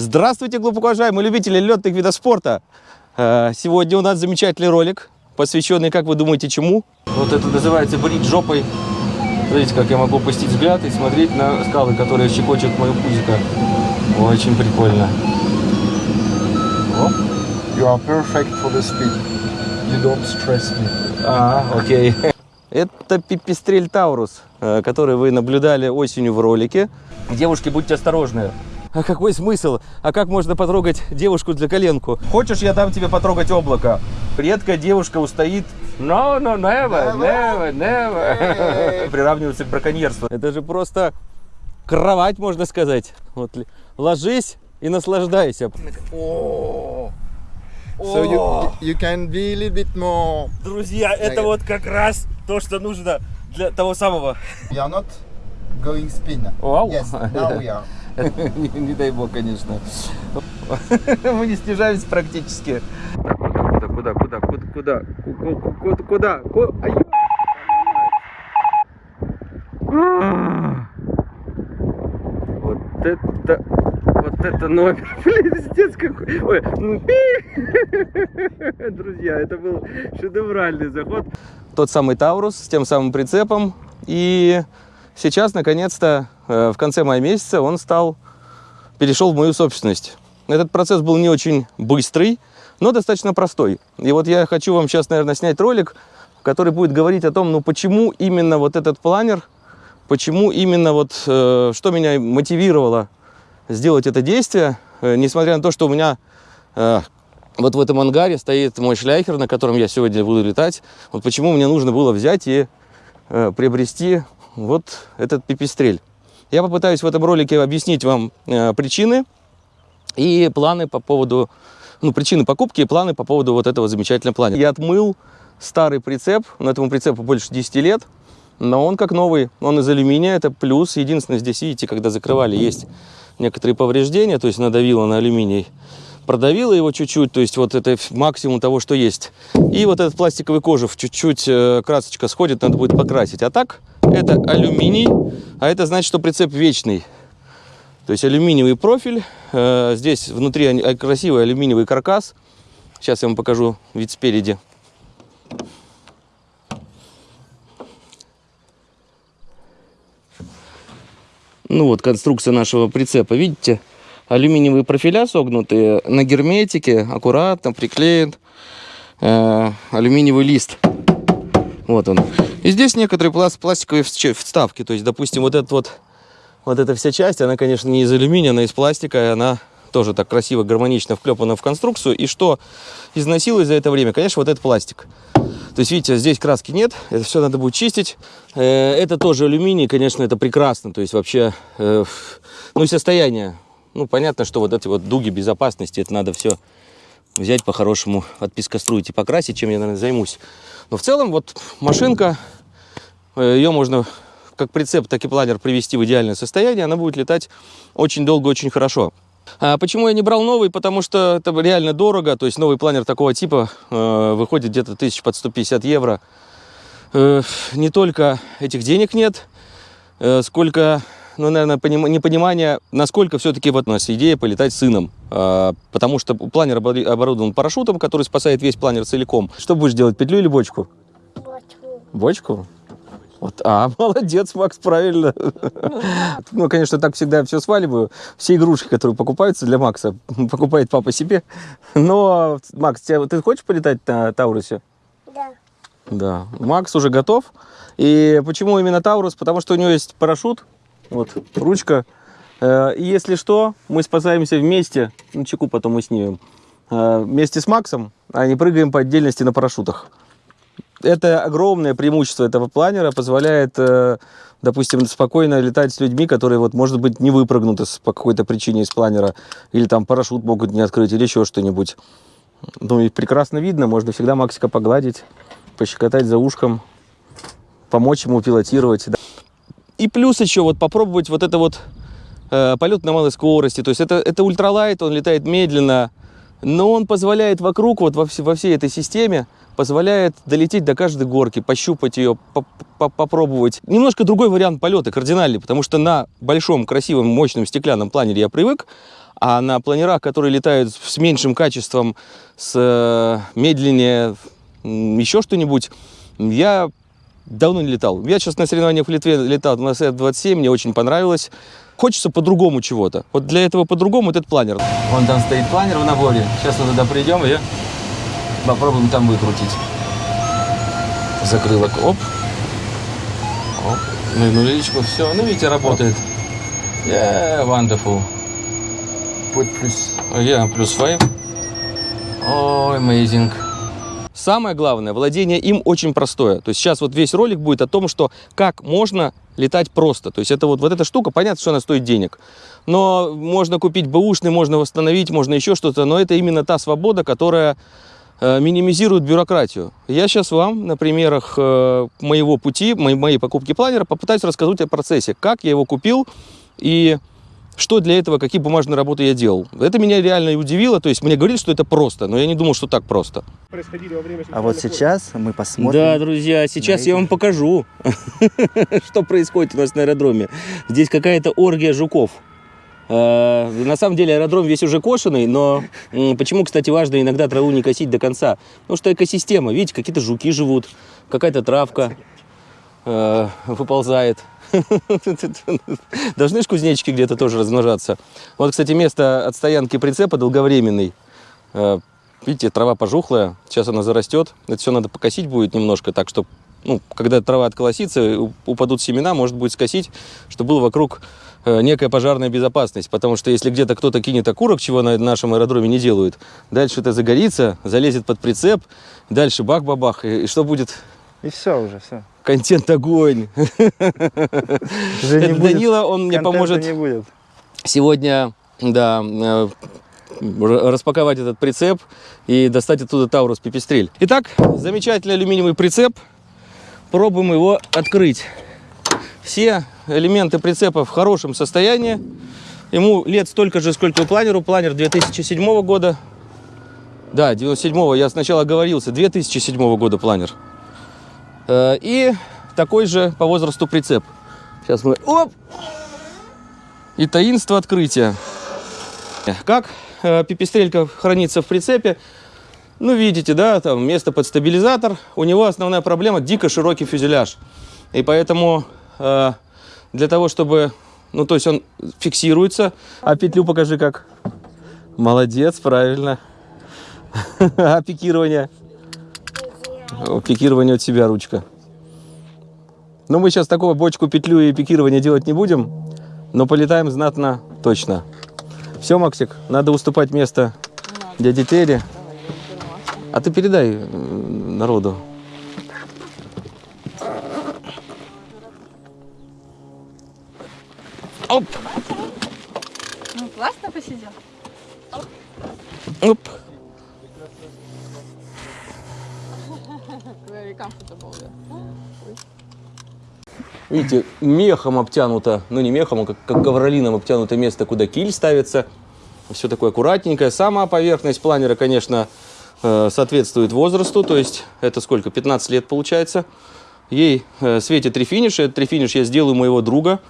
Здравствуйте, глубоко уважаемые любители летных видов спорта! Э, Сегодня у нас замечательный ролик, посвященный, как вы думаете, чему? Вот это называется брить жопой. Смотрите, как я могу опустить взгляд и смотреть на скалы, которые щекочут мою пузико. Очень прикольно. You are perfect for the speed. You don't stress me. А, окей. Это пипистрель Таурус, э, который вы наблюдали осенью в ролике. Девушки, будьте осторожны. А какой смысл? А как можно потрогать девушку для коленку? Хочешь, я дам тебе потрогать облако? Редкая девушка устоит. No, no, never, never, never. Приравнивается к браконьерству. Это же просто кровать, можно сказать. Вот ложись и наслаждайся. О, So you you can be a little bit more. Друзья, это вот как раз то, что нужно для того самого. We are not going spin. Вау. Yes, now we are. не, дай бог, конечно. Мы не снижаемся практически. Куда, куда, куда, куда, куда, куда, куда, куда? А а! Вот это, вот это номер, пиздец какой. Ой, ну, друзья, это был шедевральный заход. Тот самый Таурус с тем самым прицепом и сейчас, наконец-то, э, в конце мая месяца он стал, перешел в мою собственность. Этот процесс был не очень быстрый, но достаточно простой. И вот я хочу вам сейчас, наверное, снять ролик, который будет говорить о том, ну почему именно вот этот планер, почему именно вот, э, что меня мотивировало сделать это действие, э, несмотря на то, что у меня э, вот в этом ангаре стоит мой шляхер, на котором я сегодня буду летать. Вот почему мне нужно было взять и э, приобрести вот этот пипистрель. Я попытаюсь в этом ролике объяснить вам э, причины и планы по поводу, ну, причины покупки и планы по поводу вот этого замечательного плана. Я отмыл старый прицеп, но этому прицепу больше 10 лет, но он как новый, он из алюминия, это плюс. Единственное, здесь, видите, когда закрывали, есть некоторые повреждения, то есть надавило на алюминий, продавило его чуть-чуть, то есть вот это максимум того, что есть. И вот этот пластиковый кожух, чуть-чуть э, красочка сходит, надо будет покрасить. А так, это алюминий, а это значит, что прицеп вечный. То есть алюминиевый профиль, э, здесь внутри э, красивый алюминиевый каркас. Сейчас я вам покажу вид спереди. Ну вот конструкция нашего прицепа, видите? Алюминиевые профиля согнутые, на герметике аккуратно приклеен э, алюминиевый лист. Вот он. И здесь некоторые пласт- пластиковые всч- вставки. То есть, допустим, вот этот вот, вот эта вся часть, она, конечно, не из алюминия, она из пластика, и она тоже так красиво, гармонично вклепана в конструкцию. И что износилось за это время? Конечно, вот этот пластик. То есть, видите, здесь краски нет, это все надо будет чистить. Э, Это тоже алюминий, конечно, это прекрасно. То есть, вообще, э, ну, и состояние. Ну, понятно, что вот эти вот дуги безопасности, это надо все взять по-хорошему, отпискоструить и покрасить, чем я, наверное, займусь. Но в целом, вот машинка, э, ее можно как прицеп, так и планер привести в идеальное состояние, она будет летать очень долго, очень хорошо. А почему я не брал новый? Потому что это реально дорого, то есть новый планер такого типа э, выходит где-то тысяч под 150 евро. Э, не только этих денег нет, э, сколько, ну, наверное, поним- непонимание, насколько все-таки вот у нас идея полетать с сыном. А, потому что планер оборудован парашютом, который спасает весь планер целиком. Что будешь делать, петлю или бочку? Бочку. Бочку? Вот, а, молодец, Макс, правильно. Ну, конечно, так всегда все сваливаю. Все игрушки, которые покупаются для Макса, покупает папа себе. Но, Макс, тебя- ты хочешь полетать на Таурусе? Да. Да. Макс уже готов. И почему именно Таурус? Потому что у него есть парашют, вот, ручка. Э, И если что, мы спасаемся вместе. Ну, чеку потом мы снимем. Э, Вместе с Максом, а не прыгаем по отдельности на парашютах. Это огромное преимущество этого планера, позволяет, э, допустим, спокойно летать с людьми, которые, вот, может быть, не выпрыгнут из- по какой-то причине из планера, или там парашют могут не открыть, или еще что-нибудь. Ну и прекрасно видно, можно всегда Максика погладить, пощекотать за ушком, помочь ему пилотировать. И плюс еще вот попробовать вот это вот э, полет на малой скорости. То есть это, это ультралайт, он летает медленно, но он позволяет вокруг, вот во, все- во всей этой системе, позволяет долететь до каждой горки, пощупать ее, по- по- попробовать. Немножко другой вариант полета, кардинальный, потому что на большом, красивом, мощном стеклянном планере я привык, А на планерах, которые летают с меньшим качеством, с э, медленнее, еще что-нибудь, я давно не летал. Я сейчас на соревнованиях в Литве летал на С-27, мне очень понравилось. Хочется по-другому чего-то. Вот для этого по-другому вот этот планер. Вон там стоит планер в наборе. Сейчас мы туда придем и попробуем там выкрутить. Закрылок, оп. Оп. Ну, личку, все. Ну, видите, работает. Yeah, wonderful. Put plus. Yeah, плюс 5. Ой, amazing. Самое главное, владение им очень простое. То есть сейчас вот весь ролик будет о том, что как можно летать просто. То есть это вот, вот эта штука, понятно, что она стоит денег. Но можно купить бэушный, можно восстановить, можно еще что-то. Но это именно та свобода, которая э, минимизирует бюрократию. Я сейчас вам на примерах э, моего пути, моей, покупки планера попытаюсь рассказать о процессе, как я его купил и что для этого, какие бумажные работы я делал. Это меня реально и удивило. То есть мне говорили, что это просто, но я не думал, что так просто. А вот сейчас мы посмотрим. Да, друзья, сейчас я вам покажу, что происходит у нас на аэродроме. Здесь какая-то оргия жуков. Э, На самом деле аэродром весь уже кошеный, но почему, кстати, важно иногда траву не косить до конца? Потому что экосистема, видите, какие-то жуки живут, какая-то травка э, выползает. Должны ж кузнечики где-то тоже размножаться. Вот, кстати, место от стоянки прицепа долговременный. Э, Видите, трава пожухлая, сейчас она зарастет. Это все надо покосить будет немножко, так что, ну, когда трава отколосится, упадут семена, может будет скосить, чтобы было вокруг э, некая пожарная безопасность. Потому что если где-то кто-то кинет окурок, чего на нашем аэродроме не делают, дальше это загорится, залезет под прицеп, дальше бах-бабах, и, и что будет? И все уже, все. Контент огонь. Это Данила, он мне поможет не будет. сегодня, да, э, распаковать этот прицеп и достать оттуда Таурус Пипестрель. Итак, замечательный алюминиевый прицеп. Пробуем его открыть. Все элементы прицепа в хорошем состоянии. Ему лет столько же, сколько планеру. Планер 2007 года. Да, 97-го, я сначала оговорился. 2007 года планер. Э, И такой же по возрасту прицеп. Сейчас мы... Оп! И таинство открытия. Как э, пипестрелька хранится в прицепе? Ну, видите, да, там место под стабилизатор. У него основная проблема дико широкий фюзеляж. И поэтому э, для того, чтобы... Ну, то есть он фиксируется. А петлю покажи как. Молодец, правильно. А пикирование? О, Пикирование от себя ручка. Но мы сейчас такого бочку, петлю и пикирование делать не будем. Но полетаем знатно точно. Все, Максик, надо уступать место дяде Тере. А ты передай э, народу. Оп, Ну, классно посидел. оп. Very comfortable, yeah. Видите, мехом обтянуто, ну не мехом, а как, как ковролином обтянуто место, куда киль ставится. Все такое аккуратненькое. Сама поверхность планера, конечно, э, соответствует возрасту, то есть это сколько, 15 лет получается. Ей э, светит рефиниш, этот рефиниш я сделаю моего друга.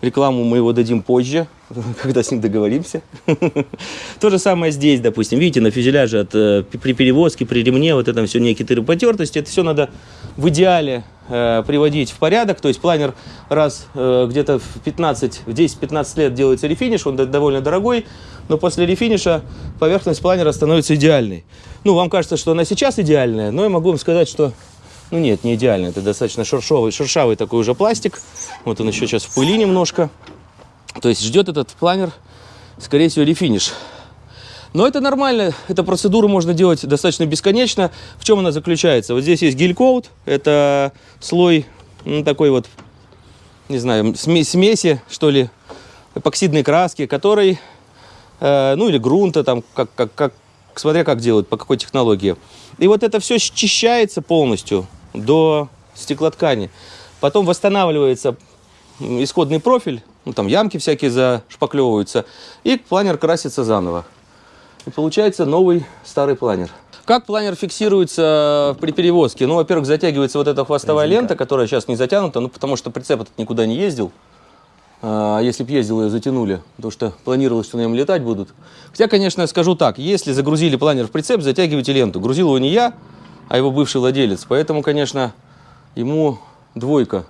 Рекламу мы его дадим позже, когда с ним договоримся. То же самое здесь, допустим. Видите, на фюзеляже от, э, при перевозке, при ремне, вот это все некоторые потертости. Это все надо в идеале э, приводить в порядок. То есть планер раз э, где-то в 15, в 10-15 лет делается рефиниш, он довольно дорогой, но после рефиниша поверхность планера становится идеальной. Ну, вам кажется, что она сейчас идеальная, но я могу вам сказать, что ну нет, не идеально. Это достаточно шершавый, шершавый такой уже пластик. Вот он еще сейчас в пыли немножко. То есть ждет этот планер, скорее всего, рефиниш. Но это нормально, эту процедуру можно делать достаточно бесконечно. В чем она заключается? Вот здесь есть гель-коут, это слой ну, такой вот, не знаю, сме- смеси, что ли, эпоксидной краски, который, э, ну или грунта, там, как, как, как, смотря как делают, по какой технологии. И вот это все счищается полностью до стеклоткани. Потом восстанавливается исходный профиль, ну, там ямки всякие зашпаклевываются, и планер красится заново. И получается новый старый планер. Как планер фиксируется при перевозке? Ну, во-первых, затягивается вот эта хвостовая лента, которая сейчас не затянута, ну, потому что прицеп этот никуда не ездил. А если бы ездил, ее затянули, потому что планировалось, что на нем летать будут. Хотя, конечно, скажу так, если загрузили планер в прицеп, затягивайте ленту. Грузил его не я, а его бывший владелец. Поэтому, конечно, ему двойка.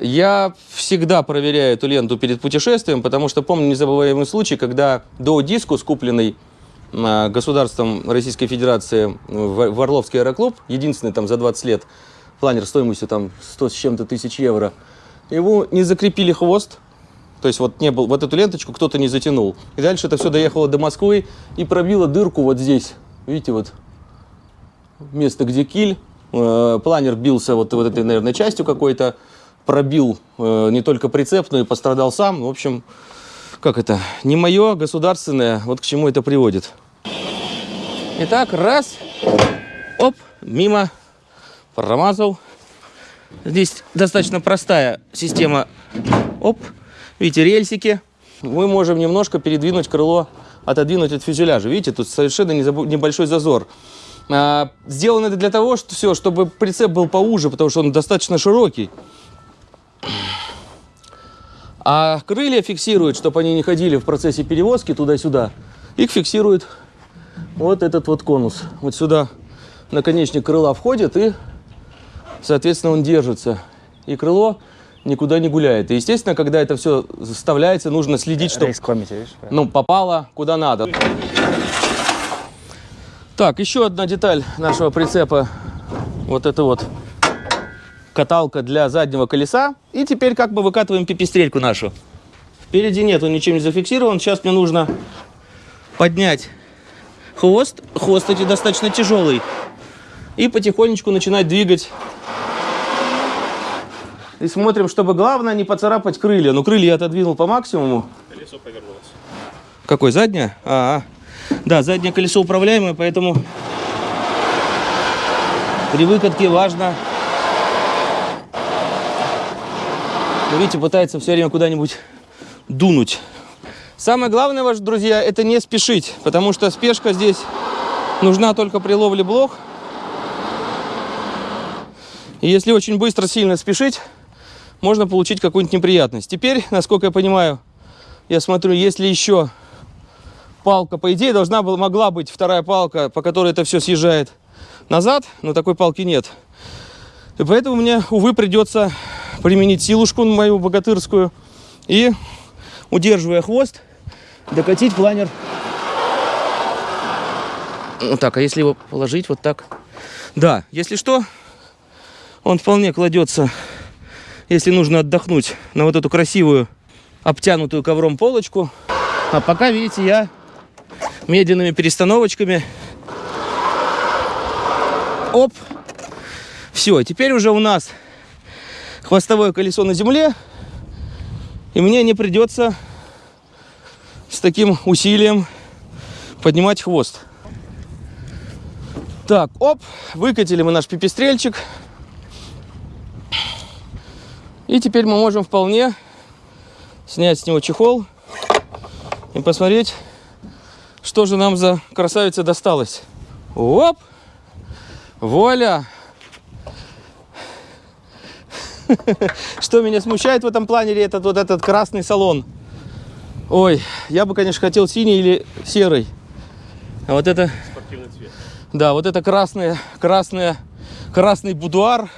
Я всегда проверяю эту ленту перед путешествием, потому что помню незабываемый случай, когда до дискус, купленный а, государством Российской Федерации в Орловский аэроклуб, единственный там за 20 лет, планер стоимостью там 100 с чем-то тысяч евро, его не закрепили хвост, то есть вот не был, вот эту ленточку кто-то не затянул. И дальше это все доехало до Москвы и пробило дырку вот здесь. Видите, вот место, где киль. Э, Планер бился вот, вот этой, наверное, частью какой-то. Пробил э, не только прицеп, но и пострадал сам. В общем, как это, не мое, государственное. Вот к чему это приводит. Итак, раз, оп, мимо, промазал. Здесь достаточно простая система, оп, видите, рельсики. Мы можем немножко передвинуть крыло, отодвинуть от фюзеляжа. Видите, тут совершенно небольшой зазор. А, сделано это для того, что все, чтобы прицеп был поуже, потому что он достаточно широкий. А крылья фиксируют, чтобы они не ходили в процессе перевозки туда-сюда. Их фиксирует вот этот вот конус. Вот сюда наконечник крыла входит и, соответственно, он держится. И крыло никуда не гуляет. И, естественно, когда это все вставляется, нужно следить, чтобы ну, попало куда надо. Так, еще одна деталь нашего прицепа. Вот это вот каталка для заднего колеса. И теперь как бы выкатываем пипистрельку нашу. Впереди нет, он ничем не зафиксирован. Сейчас мне нужно поднять хвост. Хвост, кстати, достаточно тяжелый. И потихонечку начинать двигать. И смотрим, чтобы главное не поцарапать крылья. Ну, крылья я отодвинул по максимуму. Какой, задняя? А, а. Да, заднее колесо управляемое, поэтому при выкатке важно... Видите, пытается все время куда-нибудь дунуть. Самое главное, ваши друзья, это не спешить, потому что спешка здесь нужна только при ловле блох. И если очень быстро, сильно спешить, можно получить какую-нибудь неприятность. Теперь, насколько я понимаю, я смотрю, если еще палка, по идее, должна была, могла быть вторая палка, по которой это все съезжает назад, но такой палки нет. И поэтому мне, увы, придется применить силушку мою богатырскую и, удерживая хвост, докатить планер. Вот так, а если его положить вот так? Да, если что, он вполне кладется, если нужно отдохнуть, на вот эту красивую обтянутую ковром полочку. А пока, видите, я медленными перестановочками. Оп. Все, теперь уже у нас хвостовое колесо на земле. И мне не придется с таким усилием поднимать хвост. Так, оп, выкатили мы наш пипистрельчик. И теперь мы можем вполне снять с него чехол и посмотреть, что же нам за красавица досталась. Оп! Вуаля! Что меня смущает в этом планере, это вот этот красный салон. Ой, я бы, конечно, хотел синий или серый. А вот это... Спортивный цвет. Да, вот это красное, красное, красный будуар.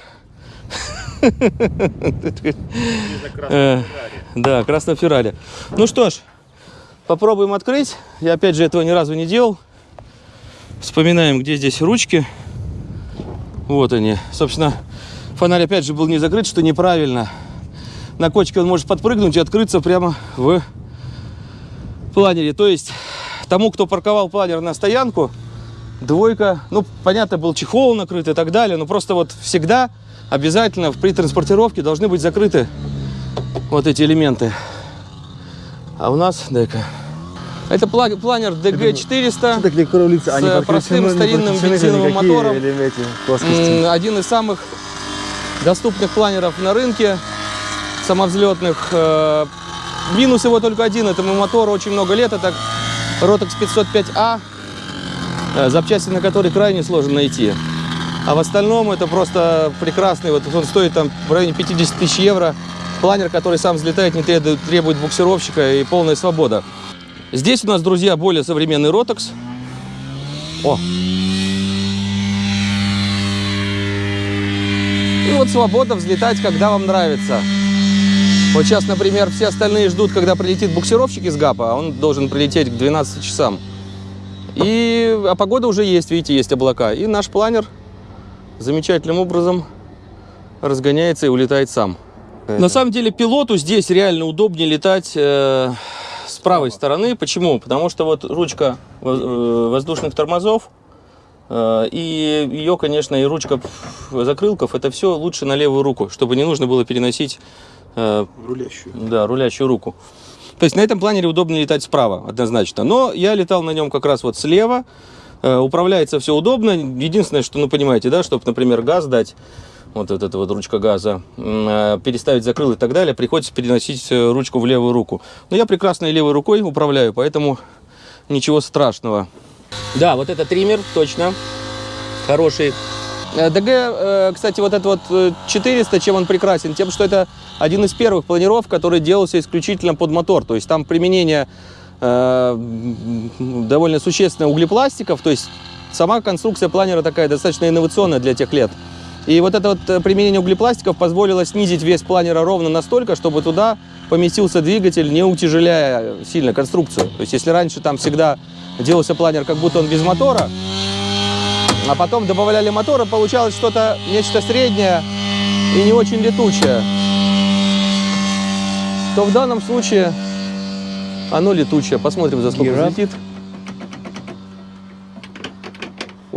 Э, Да, красный Феррари. Ну что ж, попробуем открыть. Я опять же этого ни разу не делал. Вспоминаем, где здесь ручки. Вот они. Собственно, фонарь опять же был не закрыт, что неправильно. На кочке он может подпрыгнуть и открыться прямо в планере. То есть тому, кто парковал планер на стоянку, двойка, ну, понятно, был чехол накрыт и так далее, но просто вот всегда обязательно при транспортировке должны быть закрыты вот эти элементы. А у нас, дай-ка, это пла- планер DG400. такие кролицы, С э, простым старинным бензиновым мотором. Один из самых доступных планеров на рынке, самовзлетных. Э, Минус его только один, этому мотору очень много лет, это Rotex 505A, э, запчасти на который крайне сложно найти. А в остальном это просто прекрасный, вот он стоит там в районе 50 тысяч евро. Планер, который сам взлетает, не требует, требует буксировщика и полная свобода. Здесь у нас, друзья, более современный ротокс. О! И вот свобода взлетать, когда вам нравится. Вот сейчас, например, все остальные ждут, когда прилетит буксировщик из ГАПа, а он должен прилететь к 12 часам. И, а погода уже есть, видите, есть облака. И наш планер замечательным образом разгоняется и улетает сам. На самом деле пилоту здесь реально удобнее летать э, с правой стороны. Почему? Потому что вот ручка э, воздушных тормозов э, и ее, конечно, и ручка закрылков, это все лучше на левую руку, чтобы не нужно было переносить э, Рулящую. да, рулящую руку. То есть на этом планере удобнее летать справа, однозначно. Но я летал на нем как раз вот слева. Э, управляется все удобно. Единственное, что, ну, понимаете, да, чтобы, например, газ дать, вот эта вот ручка газа, э, переставить закрыл и так далее, приходится переносить э, ручку в левую руку. Но я прекрасно и левой рукой управляю, поэтому ничего страшного. Да, вот это триммер, точно. Хороший. Э, ДГ, кстати, вот этот вот э, 400, чем он прекрасен? Тем, что это один из первых планеров, который делался исключительно под мотор. То есть там применение довольно существенное углепластиков. То есть сама конструкция планера такая достаточно инновационная для тех лет. И вот это вот э, применение углепластиков позволило снизить вес планера ровно настолько, чтобы туда поместился двигатель, не утяжеляя сильно конструкцию. То есть если раньше там всегда делался планер, как будто он без мотора, а потом добавляли мотора, получалось что-то, нечто среднее и не очень летучее, то в данном случае оно летучее. Посмотрим, за сколько взлетит.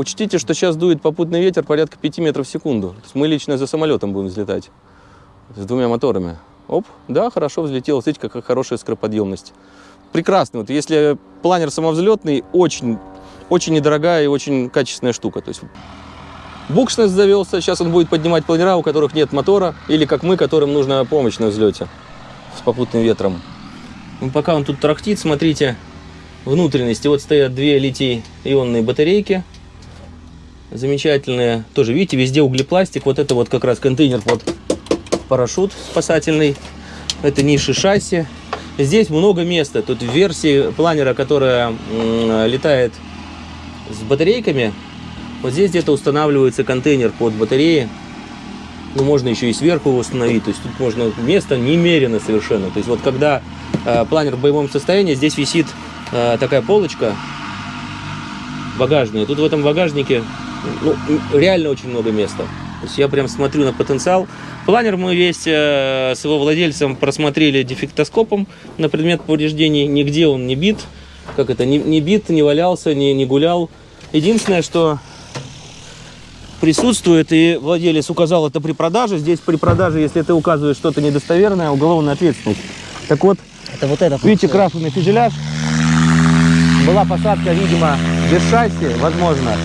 Учтите, что сейчас дует попутный ветер порядка 5 метров в секунду. То есть мы лично за самолетом будем взлетать. С двумя моторами. Оп, да, хорошо взлетел. Смотрите, какая хорошая скороподъемность. Прекрасно. Вот если планер самовзлетный, очень, очень недорогая и очень качественная штука. То есть Букшнес завелся, сейчас он будет поднимать планера, у которых нет мотора, или как мы, которым нужна помощь на взлете с попутным ветром. Ну, пока он тут трахтит, смотрите, внутренности. Вот стоят две литий-ионные батарейки, замечательные. Тоже, видите, везде углепластик. Вот это вот как раз контейнер под парашют спасательный. Это ниши шасси. Здесь много места. Тут в версии планера, которая летает с батарейками, вот здесь где-то устанавливается контейнер под батареи. Ну, можно еще и сверху установить. То есть тут можно место немерено совершенно. То есть вот когда э, планер в боевом состоянии, здесь висит э, такая полочка багажная. Тут в этом багажнике ну, реально очень много места. То есть я прям смотрю на потенциал. Планер мы весь э, с его владельцем просмотрели дефектоскопом на предмет повреждений. Нигде он не бит. Как это, не, не бит, не валялся, не, не гулял. Единственное, что присутствует, и владелец указал это при продаже. Здесь при продаже, если ты указываешь что-то недостоверное, уголовная ответственность. Так вот, Это вот это. видите, крашеный фюзеляж. Была посадка, видимо, без шасси, возможно.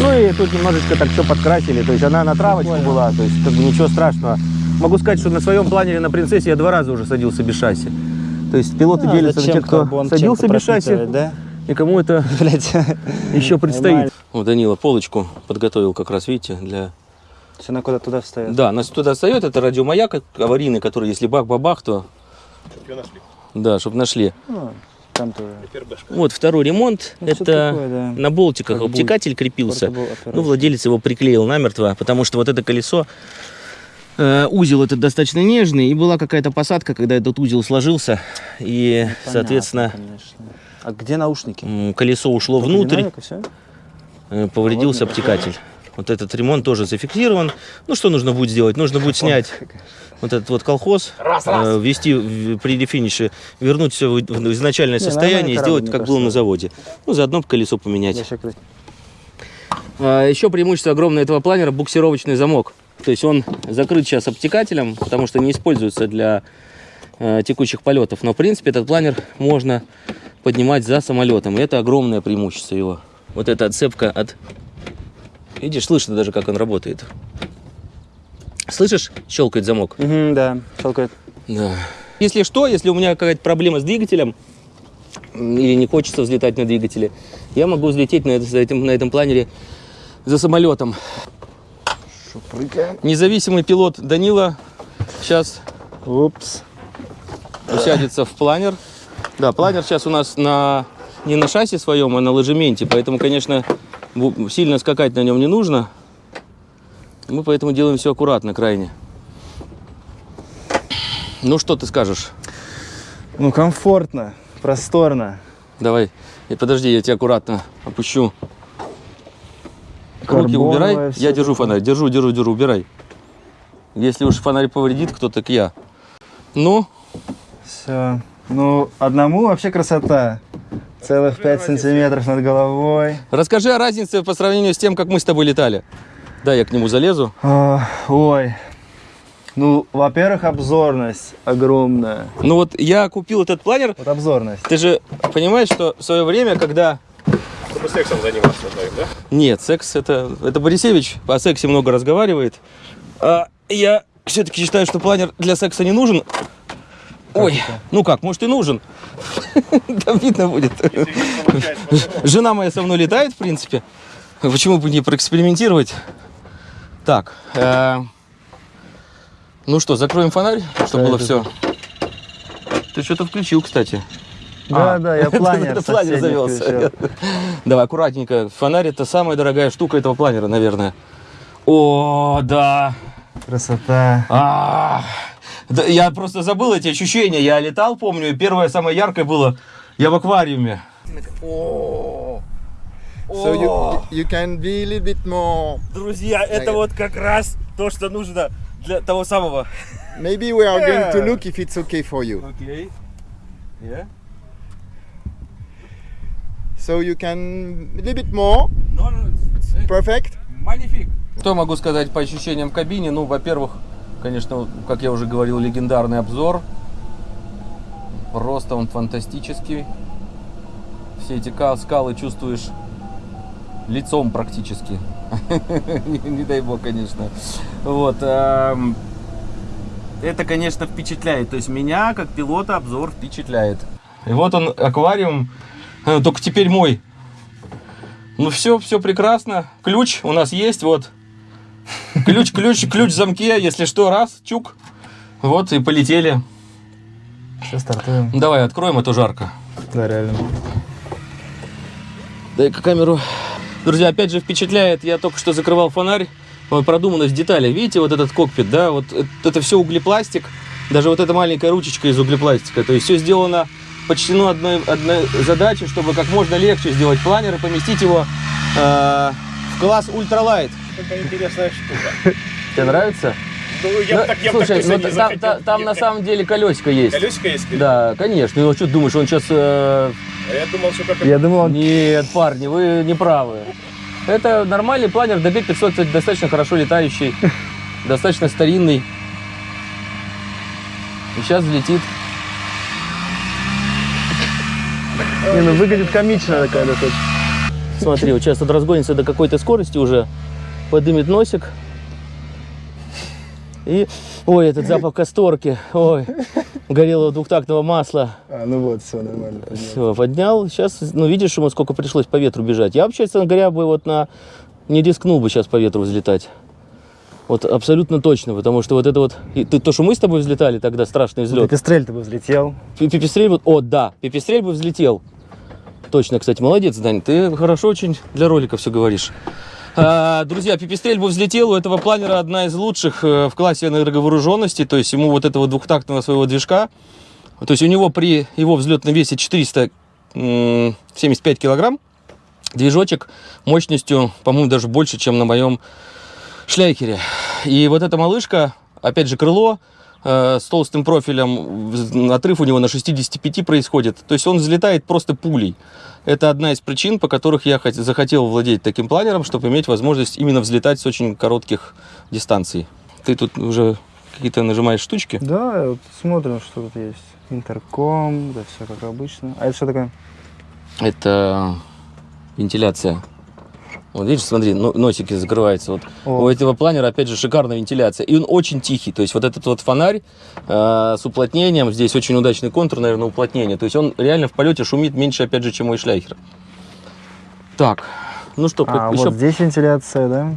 Ну и тут немножечко так все подкрасили. То есть она на травочку была, то есть как бы ничего страшного. Могу сказать, что на своем планере на принцессе я два раза уже садился без шасси. То есть пилоты делятся на тех, кто садился без шасси, Да? и кому это Блять. еще предстоит. Нормально. Вот Данила полочку подготовил как раз, видите, для... Все она куда туда встает. Да, нас туда встает, это радиомаяк аварийный, который, если бах-бабах, то... Да, чтобы нашли. Ну, там тоже. Вот второй ремонт. Ну, это такое, да. на болтиках Как обтекатель крепился. Ну, владелец его приклеил намертво, потому что вот это колесо, э, узел этот достаточно нежный, и была какая-то посадка, когда этот узел сложился, и, Понятно, соответственно, конечно. А где наушники? колесо ушло Только внутрь, э, повредился обтекатель. Вот этот ремонт тоже зафиксирован. Ну, что нужно будет сделать? Нужно будет снять вот этот вот колхоз, э, ввести в- при рефинише, вернуть все в в изначальное Не, состояние и сделать, как было на заводе. Ну, заодно колесо поменять. А, Еще преимущество огромное этого планера – буксировочный замок. То есть он закрыт сейчас обтекателем, потому что не используется для э, текущих полетов. Но, в принципе, этот планер можно поднимать за самолетом. И это огромное преимущество его. Вот эта отцепка от... Видишь, слышно даже, как он работает. Слышишь, щелкает замок? Мгм, Да, щелкает. Да. Если что, если у меня какая-то проблема с двигателем, или не хочется взлетать на двигателе, я могу взлететь на, это- за этим, на этом планере за самолетом. Независимый пилот Данила сейчас Упс. усядется в планер. Да, планер сейчас у нас на не на шасси своем, а на ложементе, поэтому, конечно, сильно скакать на нем не нужно. Мы поэтому делаем все аккуратно крайне. Ну, что ты скажешь? Ну, комфортно, просторно. Давай, и подожди, я тебя аккуратно опущу. Руки убирай, я держу такое. фонарь, держу, держу, держу, убирай. Если уж фонарь повредит кто, так я. Ну, Все. Ну, одному вообще красота. Целых 5 сантиметров над головой. расскажи о разнице по сравнению с тем, как мы с тобой летали. Да, я к нему залезу. А, ой. Ну, во-первых, обзорность огромная. Ну вот я купил этот планер. Вот обзорность. Ты же понимаешь, что в свое время, когда... Чтобы сексом заниматься вдвоем, да? Нет, секс это... Это Борисевич о сексе много разговаривает. А я все-таки считаю, что планер для секса не нужен. Ой, ну как, может и нужен. Там видно будет. Жена моя со мной летает, в принципе. Почему бы не проэкспериментировать? Так. э, Ну что, закроем фонарь, чтобы было все. Ты что-то включил, кстати. Да, А, да, я планер Это планер завелся. Давай, аккуратненько. Фонарь это самая дорогая штука этого планера, наверное. О, да. Красота. А, да, Я просто забыл эти ощущения. Я летал, помню, и первое самое яркое было. Я в аквариуме. So you, you can be a little bit more. Друзья, это вот как раз то, что нужно для того самого. Maybe we are going to look if it's okay for you. Окей. So you can a little bit more. Perfect. Магнифик. Что могу сказать по ощущениям в кабине? Ну, во-первых, конечно, как я уже говорил, легендарный обзор. Просто он фантастический. Все эти ка- скалы чувствуешь лицом практически. Не не дай бог, конечно. Вот. эм, Это, конечно, впечатляет. То есть меня, как пилота, обзор впечатляет. И вот он, аквариум, э, только теперь мой. Ну все, все прекрасно. Ключ у нас есть, вот. Ключ, ключ, ключ в замке, если что, раз, чук. Вот и полетели. Все, стартуем. Давай, откроем, а то жарко. Да, реально. Дай-ка камеру. Друзья, опять же впечатляет, я только что закрывал фонарь, продуманность деталей. Видите, вот этот кокпит, да, вот это, это все углепластик, даже вот эта маленькая ручечка из углепластика. То есть все сделано, подчтено одной, одной задачей, чтобы как можно легче сделать планер и поместить его э, в класс ультралайт. Какая интересная штука. Тебе нравится? Ну, я бы Ну, так, я бы Слушай, так ну, не там, захотел. там- там на самом деле колесико есть. Колесико есть? Да, конечно. Ну, что ты думаешь, он сейчас... э, А я думал, что как Я думал, он Нет, парни, вы не правы. Это нормальный планер, DB500, кстати, достаточно хорошо летающий, достаточно старинный. И сейчас взлетит. не, ну, выглядит комично такая достаточно. Смотри, вот сейчас он разгонится до какой-то скорости уже, подымет носик. И, ой, этот запах касторки, ой, горелого двухтактного масла. А, ну вот, все нормально. Все, поднял. Сейчас, ну, видишь, ему сколько пришлось по ветру бежать. Я вообще, честно говоря, бы вот на... Не рискнул бы сейчас по ветру взлетать. Вот абсолютно точно, потому что вот это вот... и ты- то, что мы с тобой взлетали тогда, страшный взлет. Пепестрель ты бы взлетел. Пипистрель вот... О, да, пипистрель бы взлетел. Точно, кстати, молодец, Дань. Ты хорошо очень для ролика все говоришь. А, друзья, пипистрель бы взлетел. У этого планера одна из лучших э, в классе энерговооруженности. То есть ему вот этого двухтактного своего движка. То есть у него при его взлетном весе 475 килограмм. Движочек мощностью, по-моему, даже больше, чем на моем шляйкере. И вот эта малышка, опять же, крыло э, с толстым профилем, отрыв у него на 65 происходит. То есть он взлетает просто пулей. Это одна из причин, по которых я хот- захотел владеть таким планером, чтобы иметь возможность именно взлетать с очень коротких дистанций. Ты тут уже какие-то нажимаешь штучки. Да, вот смотрим, что тут есть. Интерком, да все как обычно. А это что такое? Это вентиляция. Вот видишь, смотри, но- носики закрываются. Вот. О. У этого планера, опять же, шикарная вентиляция. И он очень тихий. То есть вот этот вот фонарь э, с уплотнением, здесь очень удачный контур, наверное, уплотнение. То есть он реально в полете шумит меньше, опять же, чем мой шляйхер. Так, ну что, А, еще... вот здесь вентиляция, да?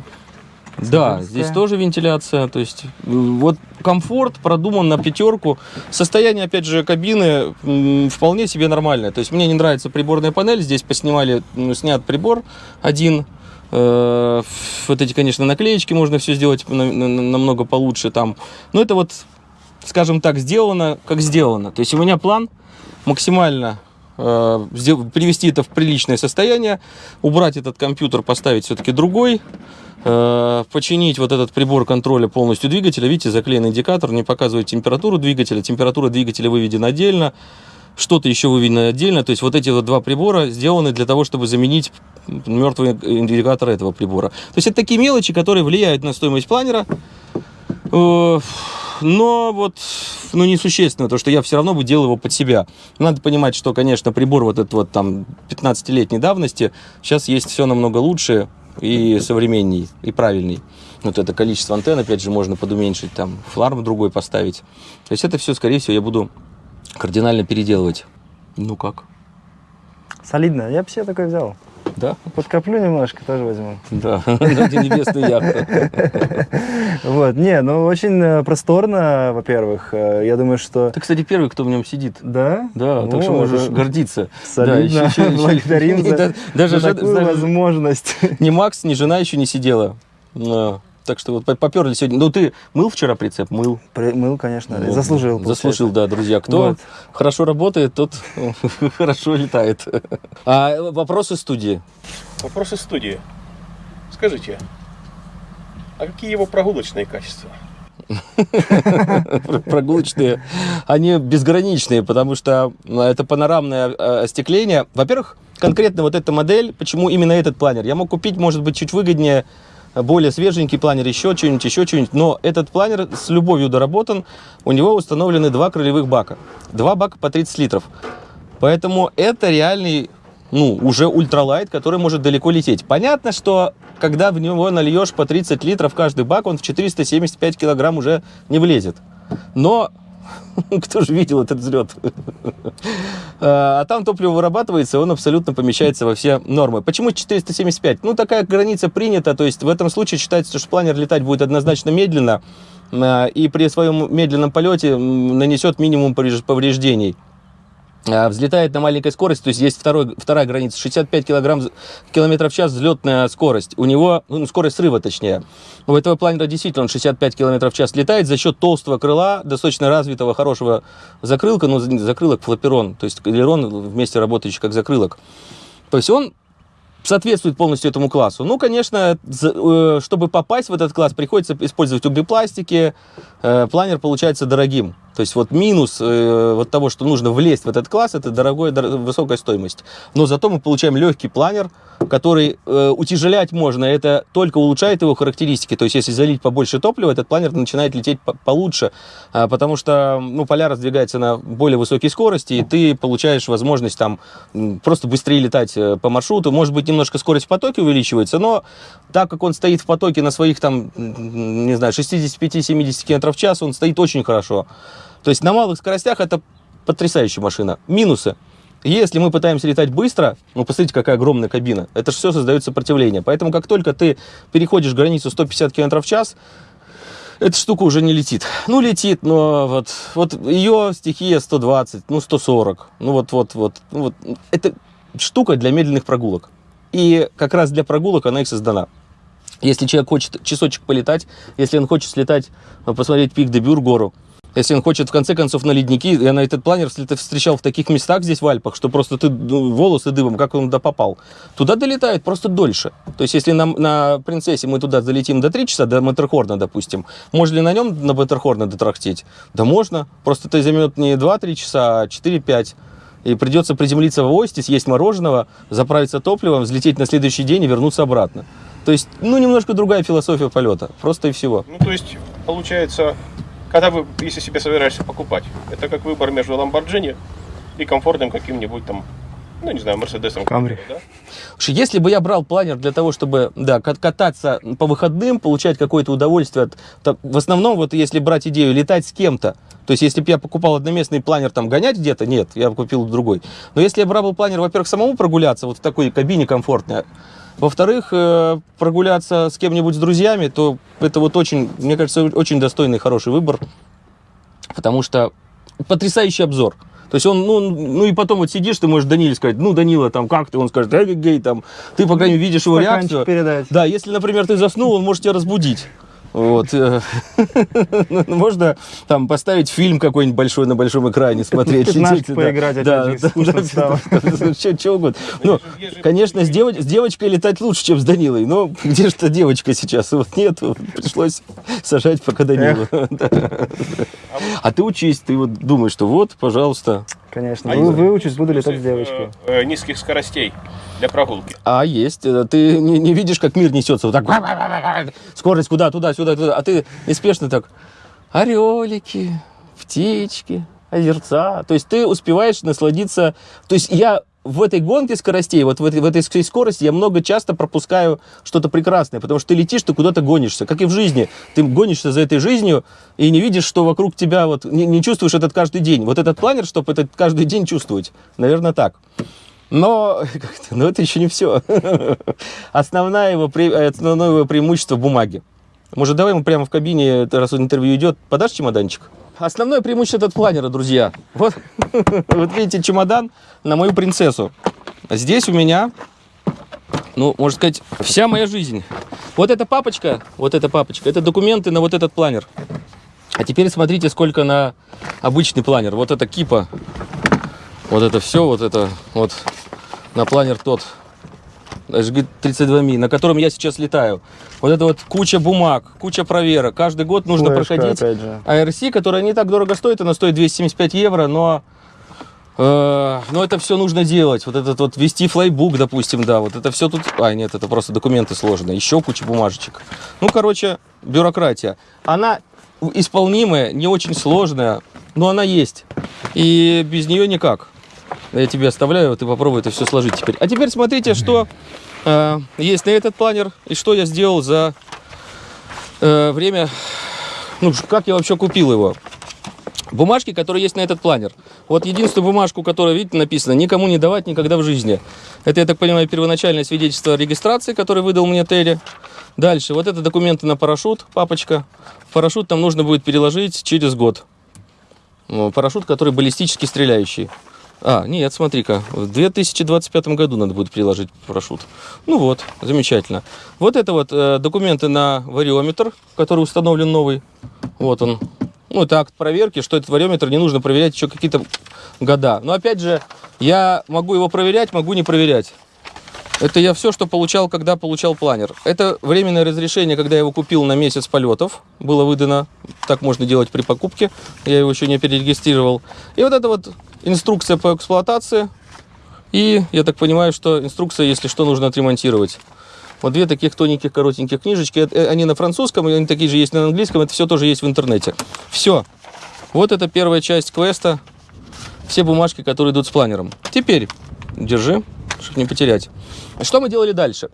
Да, здесь тоже вентиляция. То есть вот комфорт продуман на пятерку. Состояние, опять же, кабины вполне себе нормальное. То есть мне не нравится приборная панель. Здесь поснимали, м, снят прибор один. Э, Вот эти, конечно, наклеечки можно все сделать на- на- намного получше там. Но это вот, скажем так, сделано, как сделано. То есть у меня план максимально э, привести это в приличное состояние, убрать этот компьютер, поставить все-таки другой, э, починить вот этот прибор контроля полностью двигателя. Видите, заклеен индикатор, не показывает температуру двигателя. Температура двигателя выведена отдельно, что-то еще выведено отдельно. То есть вот эти вот два прибора сделаны для того, чтобы заменить мертвый индикатор этого прибора. То есть это такие мелочи, которые влияют на стоимость планера. Э, Но вот, ну, несущественно, то, что я все равно бы делал его под себя. Надо понимать, что, конечно, прибор вот этот вот там 15-летней давности, сейчас есть все намного лучше и современней, и правильней. Вот это количество антенн, опять же, можно подуменьшить, там, фларм другой поставить. То есть это все, скорее всего, я буду кардинально переделывать. Ну как? Солидно. Я бы себе такой взял. Да? Подкоплю немножко, тоже возьму. Да, ради небесной яхты. Вот, не, ну очень э, просторно, во-первых. Э, Я думаю, что... Ты, кстати, первый, кто в нем сидит. Да? Да, так что можешь гордиться. Солидно. Благодарим за, такую возможность. ни Макс, ни жена еще не сидела. Так что вот по- поперли сегодня. Ну, ты мыл вчера прицеп? Мыл. При- Мыл, конечно, Вот. заслужил. Заслужил, да, друзья. Кто Вот. хорошо работает, тот хорошо летает. А вопросы студии? Вопрос из студии. Скажите, а какие его прогулочные качества? прогулочные, они безграничные, потому что ну, это панорамное э, остекление. Во-первых, конкретно вот эта модель, почему именно этот планер? Я мог купить, может быть, чуть выгоднее, более свеженький планер, еще что-нибудь, еще что-нибудь. Но этот планер с любовью доработан. У него установлены два крылевых бака. Два бака по 30 литров. Поэтому это реальный, ну, уже ультралайт, который может далеко лететь. Понятно, что когда в него нальешь по 30 литров каждый бак, он в 475 килограмм уже не влезет. Но кто же видел этот взлет? А там топливо вырабатывается, он абсолютно помещается во все нормы. Почему 475? Ну, такая граница принята, то есть в этом случае считается, что планер летать будет однозначно медленно, а, и при своем медленном полете нанесет минимум повреж- повреждений. А, Взлетает на маленькой скорости, то есть есть второй, вторая граница, 65 килограмм, километров в час взлетная скорость. У него, ну, скорость срыва точнее. У этого планера действительно он 65 километров в час летает за счет толстого крыла, достаточно развитого, хорошего закрылка, ну, за- закрылок флаперон, то есть элерон вместе работающий как закрылок. То есть он соответствует полностью этому классу. Ну, конечно, э, чтобы попасть в этот класс, приходится использовать углепластики. Э, Планер получается дорогим. То есть вот минус э, вот того, что нужно влезть в этот класс, это дорогой, дор- высокая стоимость. Но зато мы получаем легкий планер, который э, утяжелять можно. Это только улучшает его характеристики. То есть если залить побольше топлива, этот планер начинает лететь по- получше, А, потому что ну, поля раздвигается на более высокой скорости, и ты получаешь возможность там просто быстрее летать э, по маршруту. Может быть, немножко скорость в потоке увеличивается, но так как он стоит в потоке на своих там, не знаю, 65-70 км в час, он стоит очень хорошо. То есть на малых скоростях это потрясающая машина. Минусы. Если мы пытаемся летать быстро, ну, посмотрите, какая огромная кабина. Это же все создает сопротивление. Поэтому, как только ты переходишь границу 150 км в час, эта штука уже не летит. Ну, летит, но вот, вот ее стихия 120, ну, 140. Ну, вот, вот, вот. Ну, вот. Это штука для медленных прогулок. И как раз для прогулок она и создана. Если человек хочет часочек полетать, если он хочет слетать, посмотреть пик Дебюр гору, если он хочет в конце концов на ледники, я на этот планер встречал в таких местах здесь в Альпах, что просто ты ну, волосы дыбом, как он туда попал. Туда долетают просто дольше. То есть если на, на принцессе мы туда залетим до 3 часа, до Матерхорна, допустим, можно ли на нем на Матерхорна дотрахтеть? Да можно. Просто это займет не 2-3 часа, а 4-5. И придется приземлиться в Ости, съесть мороженого, заправиться топливом, взлететь на следующий день и вернуться обратно. То есть, ну, немножко другая философия полета. Просто и всего. Ну, то есть, получается, когда вы, если себе собираешься покупать, это как выбор между Lamborghini и комфортным каким-нибудь там, ну, не знаю, Мерседесом. Камри. Да? Слушай, если бы я брал планер для того, чтобы, да, кат- кататься по выходным, получать какое-то удовольствие, от, то в основном, вот если брать идею летать с кем-то, то есть если бы я покупал одноместный планер, там, гонять где-то, нет, я бы купил другой. Но если я брал бы планер, во-первых, самому прогуляться, вот в такой кабине комфортной, Во-вторых, э, прогуляться с кем-нибудь с друзьями, то это вот очень, мне кажется, очень достойный, хороший выбор. Потому что потрясающий обзор. То есть он, ну, ну и потом вот сидишь, ты можешь Даниле сказать, ну, Данила, там, как ты? Он скажет, эй, гей, там, ты, по крайней мере, видишь его Стаканчик реакцию. передать. Да, если, например, ты заснул, он может тебя разбудить. Вот. Можно там поставить фильм какой-нибудь большой на большом экране, смотреть. Пятнашки поиграть, Да, чё угодно. Ну, конечно, с девоч- с девочкой летать лучше, чем с Данилой. Но где же та девочка сейчас? Вот нет, пришлось сажать пока Данила. Да. А ты учись, ты вот думаешь, что вот, пожалуйста. Конечно. А Вы- Выучусь, буду летать с Э, девочкой. э, низких скоростей для прогулки. А есть. Э, Ты не, не видишь, как мир несется. Вот так. Скорость куда, туда, сюда, туда. А ты неспешно так. Орелики, птички, озерца. То есть ты успеваешь насладиться. То есть я в этой гонке скоростей, вот в этой, в этой скорости я много часто пропускаю что-то прекрасное, потому что ты летишь, ты куда-то гонишься, как и в жизни. Ты гонишься за этой жизнью и не видишь, что вокруг тебя, вот не, не чувствуешь этот каждый день. Вот этот планер, чтобы этот каждый день чувствовать. Наверное, так. Но, но это еще не все. Основное его, основное его преимущество бумаги. Может, давай ему прямо в кабине, раз интервью идет, подашь чемоданчик? Основное преимущество этот планера, друзья. Вот, вот видите, чемодан на мою принцессу. Здесь у меня, ну, можно сказать, вся моя жизнь. Вот эта папочка, вот эта папочка, это документы на вот этот планер. А теперь смотрите, сколько на обычный планер. Вот это кипа, вот это все, вот это вот на планер тот HG32 ми, на котором я сейчас летаю. Вот это вот куча бумаг, куча проверок. Каждый год нужно Флешка, проходить. ARC, которая не так дорого стоит, она стоит 275 евро, но, э, но это все нужно делать. Вот этот вот вести флайбук, допустим, да, вот это все тут... А, нет, это просто документы сложные, еще куча бумажечек. Ну, короче, бюрократия. Она исполнимая, не очень сложная, но она есть. И без нее никак. Я тебе оставляю, ты попробуй это все сложить теперь. А теперь смотрите, что э, есть на этот планер и что я сделал за э, время, ну, как я вообще купил его. Бумажки, которые есть на этот планер. Вот единственную бумажку, которая, видите, написано, никому не давать никогда в жизни. Это, я так понимаю, первоначальное свидетельство о регистрации, которое выдал мне Терри. Дальше, вот это документы на парашют, папочка. Парашют там нужно будет переложить через год. Ну, Парашют, который баллистически стреляющий. А, нет, смотри-ка, в 2025 году надо будет приложить парашют. Ну вот, замечательно. Вот это вот э, документы на вариометр, который установлен новый. Вот он. Ну, это акт проверки, что этот вариометр не нужно проверять еще какие-то года. Но опять же, я могу его проверять, могу не проверять. Это я все, что получал, когда получал планер. Это временное разрешение, когда я его купил на месяц полетов, было выдано. Так можно делать при покупке. Я его еще не перерегистрировал. И вот это вот инструкция по эксплуатации. И я так понимаю, что инструкция, если что, нужно отремонтировать. Вот две таких тоненьких, коротеньких книжечки. Это- Они на французском, они такие же есть на английском. Это все тоже есть в интернете. Все. Вот это первая часть квеста. Все бумажки, которые идут с планером. Теперь, держи, чтобы не потерять. Что мы делали дальше?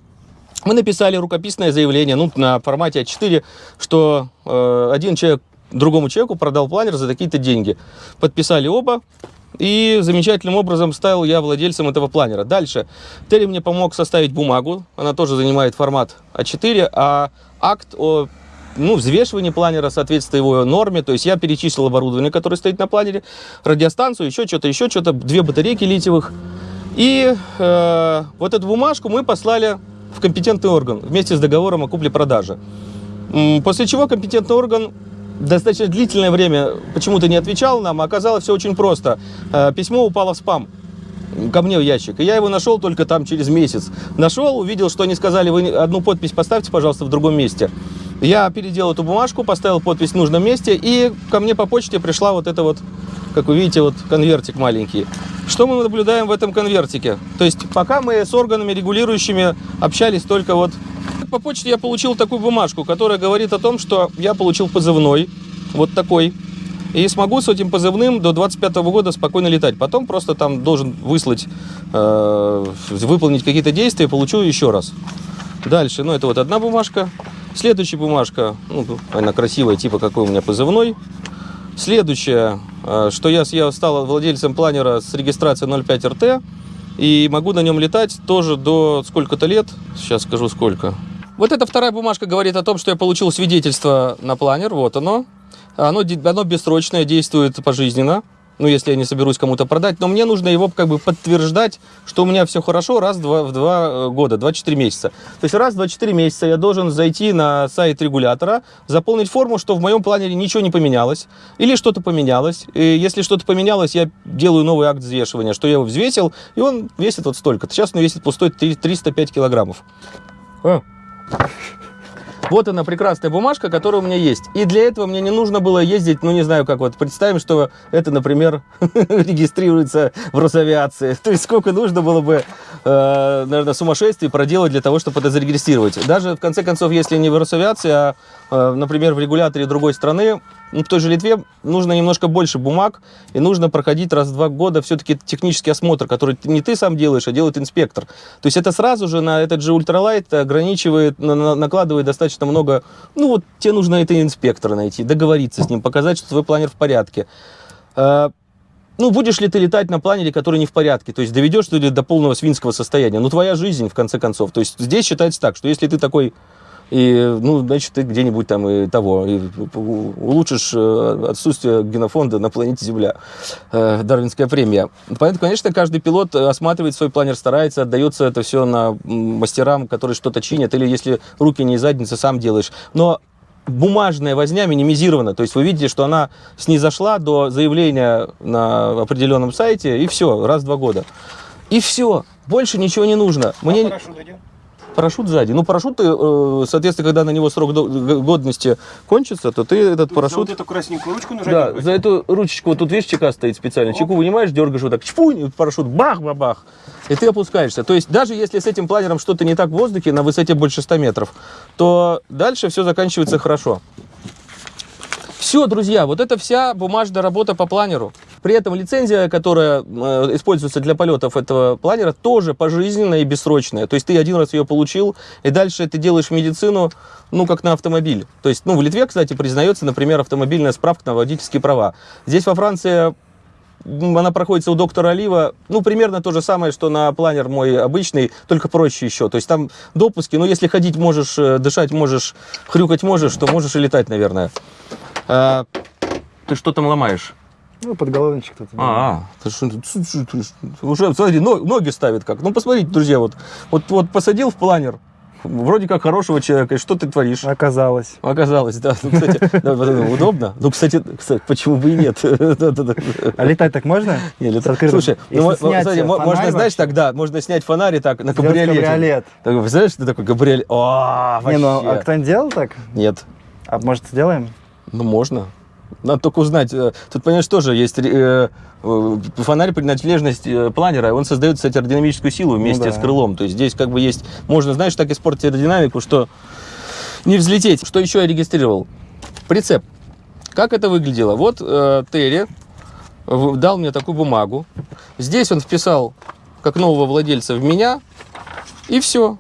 Мы написали рукописное заявление, ну, на формате А4, что э, один человек другому человеку продал планер за такие-то деньги. Подписали оба, и замечательным образом стал я владельцем этого планера. Дальше. Терри мне помог составить бумагу. Она тоже занимает формат А4, а акт о ну, взвешивании планера соответствует его норме. То есть я перечислил оборудование, которое стоит на планере, радиостанцию, еще что-то, еще что-то, две батарейки литиевых. И э, вот эту бумажку мы послали в компетентный орган вместе с договором о купле-продаже. После чего компетентный орган достаточно длительное время почему-то не отвечал нам, а оказалось все очень просто. Э, Письмо упало в спам ко мне в ящик. И я его нашел только там через месяц. Нашел, увидел, что они сказали, вы одну подпись поставьте, пожалуйста, в другом месте. Я переделал эту бумажку, поставил подпись в нужном месте, и ко мне по почте пришла вот эта вот, как вы видите, вот конвертик маленький. Что мы наблюдаем в этом конвертике? То есть пока мы с органами регулирующими общались только вот... По почте я получил такую бумажку, которая говорит о том, что я получил позывной, вот такой, и смогу с этим позывным до 25 года спокойно летать. Потом просто там должен выслать, э, выполнить какие-то действия, получу еще раз. Дальше, ну это вот одна бумажка. Следующая бумажка, ну, она красивая, типа какой у меня позывной. Следующее, э, что я, я стал владельцем планера с регистрацией 05 РТ. И могу на нем летать тоже до сколько-то лет. Сейчас скажу сколько. Вот эта вторая бумажка говорит о том, что я получил свидетельство на планер. Вот оно. Оно, оно бессрочное, действует пожизненно. Ну, если я не соберусь кому-то продать. Но мне нужно его как бы подтверждать, что у меня все хорошо раз два, в два э, года, 24 месяца. То есть раз в 24 месяца я должен зайти на сайт регулятора, заполнить форму, что в моем планере ничего не поменялось. Или что-то поменялось. И если что-то поменялось, я делаю новый акт взвешивания, что я его взвесил, и он весит вот столько. Сейчас он весит пустой 3- 305 килограммов. А. Вот она прекрасная бумажка, которая у меня есть. И для этого мне не нужно было ездить, ну не знаю как вот, представим, что это, например, регистрируется в Росавиации. То есть сколько нужно было бы, э, наверное, сумасшествий проделать для того, чтобы это зарегистрировать. Даже, в конце концов, если не в Росавиации, а, э, например, в регуляторе другой страны, ну, в той же Литве нужно немножко больше бумаг, и нужно проходить раз в два года все-таки технический осмотр, который не ты сам делаешь, а делает инспектор. То есть это сразу же на этот же ультралайт ограничивает, на- на- накладывает достаточно много, ну вот тебе нужно это инспектора найти, договориться с ним, показать, что твой планер в порядке. А, ну, будешь ли ты летать на планере, который не в порядке? То есть доведешь ты ли до полного свинского состояния? Ну, твоя жизнь, в конце концов. То есть здесь считается так, что если ты такой и, ну, значит, ты где-нибудь там и того, и улучшишь э, отсутствие генофонда на планете Земля. Э, Дарвинская премия. Поэтому, конечно, каждый пилот осматривает свой планер, старается, отдается это все на мастерам, которые что-то чинят, или если руки не из задницы, сам делаешь. Но бумажная возня минимизирована. То есть вы видите, что она снизошла до заявления на определенном сайте, и все, раз в два года. И все, больше ничего не нужно. Мне... А парашют сзади. Ну, парашют, э, соответственно, когда на него срок годности кончится, то ты этот За парашют... вот эту красненькую ручку нужно Да, за эту ручечку, вот тут видишь, чека стоит специально. Чеку вынимаешь, дергаешь вот так, чпунь, парашют, бах-бах-бах. И ты опускаешься. То есть даже если с этим планером что-то не так в воздухе, на высоте больше 100 метров, то дальше все заканчивается хорошо. Все, друзья, вот это вся бумажная работа по планеру. При этом лицензия, которая э, используется для полетов этого планера, тоже пожизненная и бессрочная. То есть ты один раз ее получил, и дальше ты делаешь медицину, ну, как на автомобиль. То есть, ну, в Литве, кстати, признается, например, автомобильная справка на водительские права. Здесь во Франции она проходится у доктора Олива, ну, примерно то же самое, что на планер мой обычный, только проще еще. То есть там допуски, ну, если ходить можешь, э, дышать можешь, хрюкать можешь, то можешь и летать, наверное. А, ты что там ломаешь? Ну, подголовничек тут. А, а, что, ты что, уже, смотри, но- ноги ставит как. Ну, посмотрите, друзья, вот, вот, вот посадил в планер, вроде как хорошего человека, и что ты творишь? Оказалось. Оказалось, да. Ну, кстати, да, удобно. Ну, кстати, кстати, почему бы и нет? А летать так можно? Не, лет- С открытым- Слушай, ну, можно, знаешь, тогда, можно снять фонарь и так на кабриолете. кабриолет. Так, представляешь, ты такой кабриолет? О, Не, ну, а кто-нибудь делал так? Нет. А может, сделаем? Ну, можно. Надо только узнать. э, Тут, понимаешь, тоже есть э, э, фонарь принадлежность э, планера. Он создает, кстати, аэродинамическую силу вместе да. с крылом. То есть здесь как бы есть... Можно, знаешь, так испортить аэродинамику, что не взлететь. Что еще я регистрировал? Прицеп. Как это выглядело? Вот э, Терри дал мне такую бумагу. Здесь он вписал как нового владельца в меня. И все.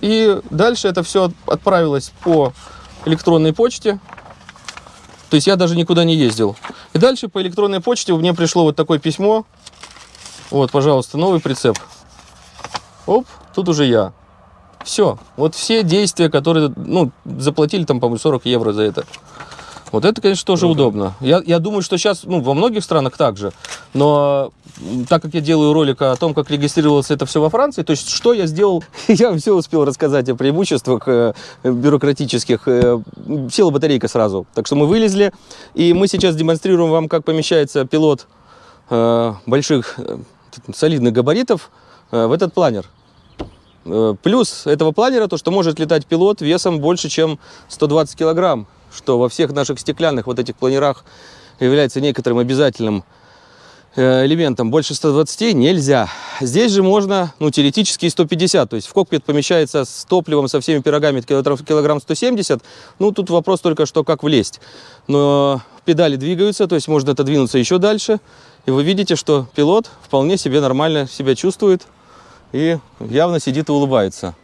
И дальше это все отправилось по электронной почте. То есть я даже никуда не ездил. И дальше по электронной почте мне пришло вот такое письмо. Вот, пожалуйста, новый прицеп. Оп, тут уже я. Все. Вот все действия, которые, ну, заплатили там, по-моему, 40 евро за это. Вот это, конечно, тоже удобно. Я, я думаю, что сейчас, ну, во многих странах так же. Но так как я делаю ролик о том, как регистрировалось это все во Франции, то есть что я сделал, я все успел рассказать о преимуществах э, бюрократических. Э, села батарейка сразу. Так что мы вылезли, и мы сейчас демонстрируем вам, как помещается пилот э, больших, э, солидных габаритов э, в этот планер. Э, Плюс этого планера то, что может летать пилот весом больше, чем 120 килограмм, что во всех наших стеклянных вот этих планерах является некоторым обязательным э, элементом. Больше 120 нельзя. Здесь же можно, ну, теоретически и 150. То есть в кокпит помещается с топливом, со всеми пирогами килограмм, килограмм 170. Ну, тут вопрос только, что как влезть. Но педали двигаются, то есть можно отодвинуться еще дальше. И вы видите, что пилот вполне себе нормально себя чувствует и явно сидит и улыбается.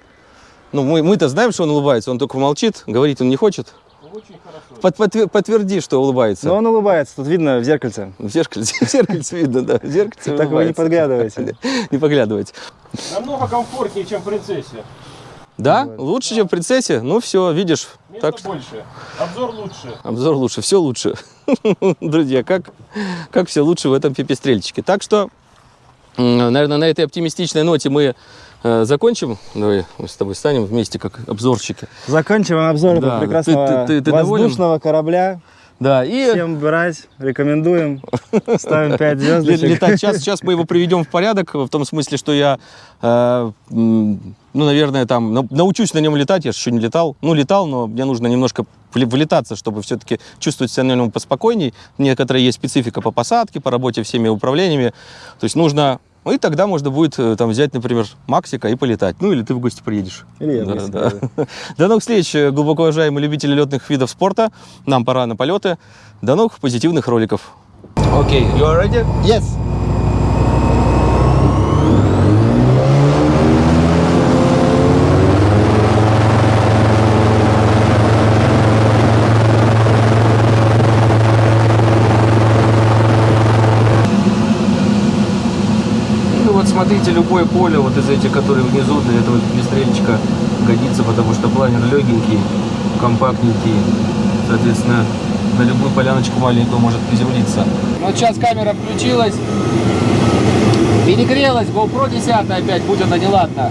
Ну, мы, мы-то знаем, что он улыбается, он только молчит, говорить он не хочет. Ну, Под- подтвер- подтверди, что улыбается. Но он улыбается, тут видно в зеркальце. В зеркальце, в зеркальце видно, да. В зеркальце Так вы не подглядываете. Не поглядывайте. Намного комфортнее, чем принцессе. Да? Лучше, чем в принцессе? Ну все, видишь. Места Так что больше. Обзор лучше. обзор лучше, все лучше. Друзья, как, как все лучше в этом пипестрельчике. Так что, наверное, на этой оптимистичной ноте мы э, закончим. Давай мы с тобой станем вместе как обзорщики. Заканчиваем обзор Да, прекрасного ты- ты- ты доволен? воздушного корабля. Да, и Всем брать, рекомендуем. Ставим 5 ле- звездочек. летать. Сейчас, сейчас мы его приведем в порядок, в том смысле, что я, э, ну, наверное, там на- научусь на нем летать. Я же еще не летал. Ну, летал, но мне нужно немножко влетаться, чтобы все-таки чувствовать себя на нем поспокойней. Некоторая есть специфика по посадке, по работе всеми управлениями. То есть нужно... Ну, и тогда можно будет э, там взять, например, Максика и полетать. Ну, или ты в гости приедешь. Или я в Да, гости да. приеду. До новых встреч, э, глубоко уважаемые любители летных видов спорта. Нам пора на полеты. До новых позитивных роликов. Окей, you are ready? Yes. Ну вот смотрите, любое поле вот из этих, которые внизу для этого пестрельчика годится, потому что планер легенький, компактненький, соответственно, на любую поляночку маленькую может приземлиться. Вот сейчас камера включилась, перегрелась, GoPro 10 опять, будь она неладна.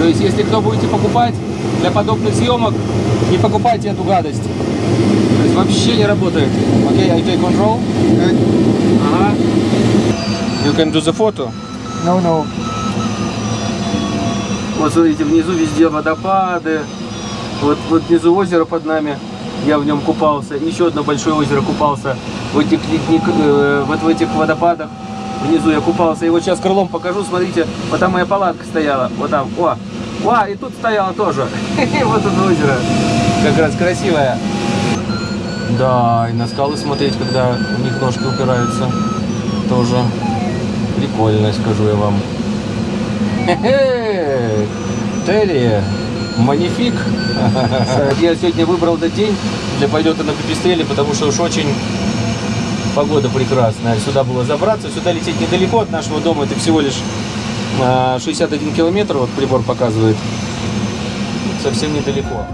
То есть, если кто будете покупать для подобных съемок, не покупайте эту гадость. То есть вообще не работает. Окей, I take control. Ага. You can do the photo. No, no. Вот смотрите, внизу везде водопады. Вот, вот внизу озеро под нами. Я в нем купался. Еще одно большое озеро купался в этих ледник, э, вот в этих водопадах. Внизу я купался. И вот сейчас крылом покажу. Смотрите, вот там моя палатка стояла. Вот там. О, о, и тут стояла тоже. Вот тут озеро. Как раз красивое. Да, и на скалы смотреть, когда в них ножки упираются. Тоже прикольно, скажу я вам. Хе-хе! Терри, манифик. Я сегодня выбрал этот день для полета на пипистреле, потому что уж очень погода прекрасная. Сюда было забраться, сюда лететь недалеко от нашего дома, это всего лишь а, 61 километр, вот прибор показывает. Совсем недалеко.